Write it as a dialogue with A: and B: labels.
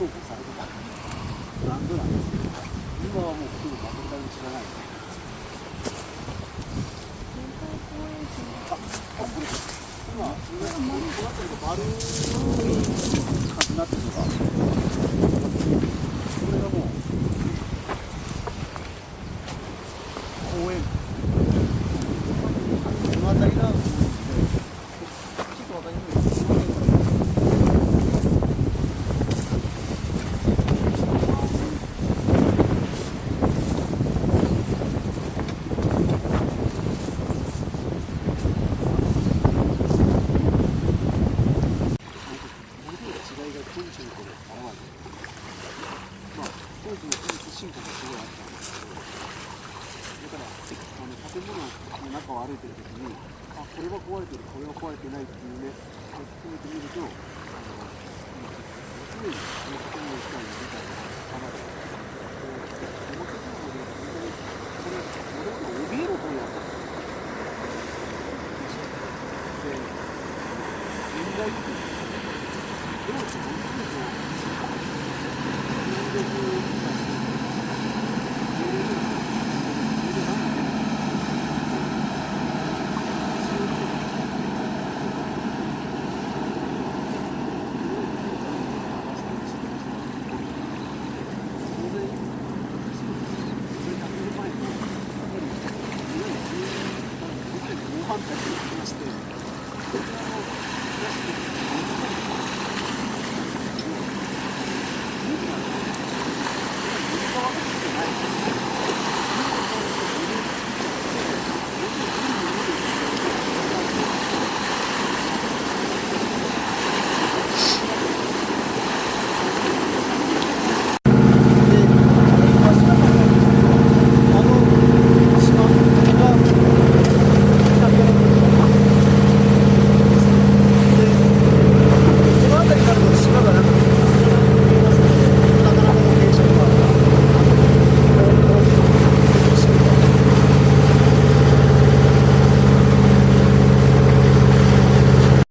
A: 重宝されてたブランドなんですけど今はもうほとんど全く誰も知らないねあ、の辺のこれがもう公園。だからあの建物の中を歩いてる時にあこれは壊れてるこれは壊れてないっていうねこう含めてみるとあの常にこの建物自体の理解が深まるこう表情もね本当にこれ俺が怯える本やったで現代的にどうして本当にこう戦略 там такие ну, простые.